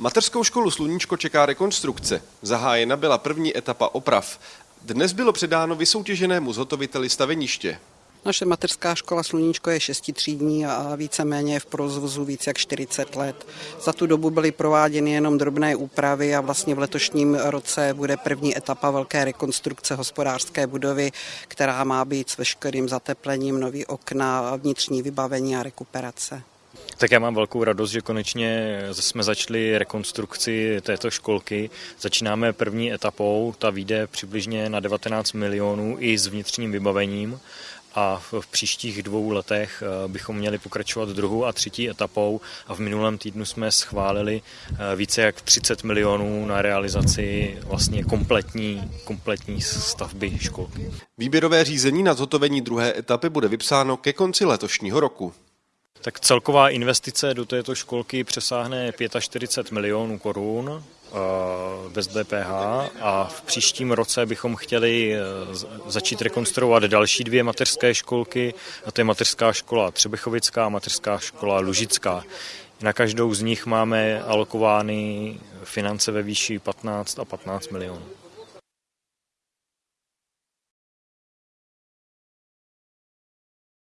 Mateřskou školu Sluníčko čeká rekonstrukce. Zahájena byla první etapa oprav. Dnes bylo předáno vysoutěženému zhotoviteli staveniště. Naše mateřská škola Sluníčko je šestitřídní a víceméně je v provozu více jak 40 let. Za tu dobu byly prováděny jenom drobné úpravy a vlastně v letošním roce bude první etapa velké rekonstrukce hospodářské budovy, která má být s veškerým zateplením, nový okna, vnitřní vybavení a rekuperace. Tak já mám velkou radost, že konečně jsme začali rekonstrukci této školky. Začínáme první etapou, ta vyjde přibližně na 19 milionů i s vnitřním vybavením a v příštích dvou letech eh, bychom měli pokračovat druhou a třetí etapou a v minulém týdnu jsme schválili eh, více jak 30 milionů na realizaci vlastně kompletní, kompletní stavby školky. Výběrové řízení na zhotovení druhé etapy bude vypsáno ke konci letošního roku. Tak celková investice do této školky přesáhne 45 milionů korun eh, bez DPH a v příštím roce bychom chtěli eh, začít rekonstruovat další dvě mateřské školky, a to je mateřská škola Třebechovická a mateřská škola Lužická. Na každou z nich máme alokovány finance ve výši 15 a 15 milionů.